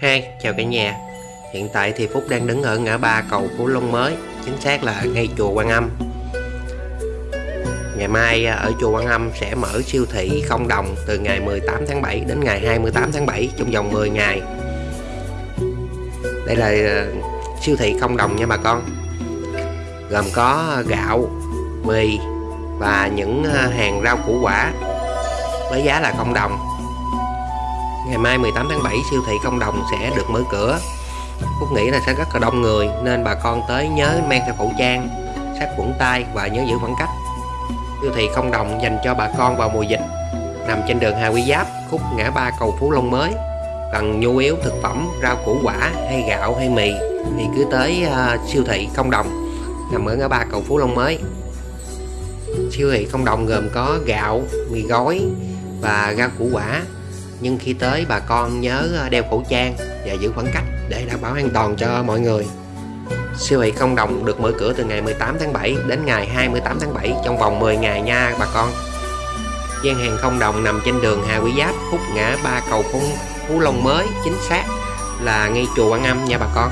Hai, chào cả nhà. Hiện tại thì Phúc đang đứng ở ngã ba cầu Phú Long mới Chính xác là ngay chùa Quan Âm. Ngày mai à, ở chùa Quan Âm sẽ mở siêu thị không đồng từ ngày 18 tháng 7 đến ngày 28 tháng 7 trong vòng 10 ngày. Đây là à, siêu thị không đồng nha bà con. Gồm có gạo, mì và những à, hàng rau củ quả với giá là không đồng. Ngày mai 18 tháng 7 siêu thị công đồng sẽ được mở cửa. Phúc nghĩ là sẽ rất là đông người Nên bà con tới nhớ mang theo khẩu trang sát khuẩn tay và nhớ giữ khoảng cách. Siêu thị công đồng dành cho bà con vào mùa dịch Nằm trên đường Hà Quy Giáp, khúc ngã ba cầu Phú Long mới. Cần nhu yếu thực phẩm, rau củ quả hay gạo hay mì Thì cứ tới uh, siêu thị công đồng Nằm ở ngã ba cầu Phú Long mới. Siêu thị công đồng gồm có gạo, mì gói và rau củ quả nhưng khi tới bà con nhớ à, đeo khẩu trang và giữ khoảng cách để đảm bảo an toàn cho mọi người. Siêu thị không đồng được mở cửa từ ngày 18 tháng 7 đến ngày 28 tháng 7 trong vòng 10 ngày nha bà con. Gian hàng không đồng nằm trên đường Hà Quý Giáp khúc ngã ba cầu Phú, Phú Long mới chính xác là ngay chùa Quảng Âm nha bà con.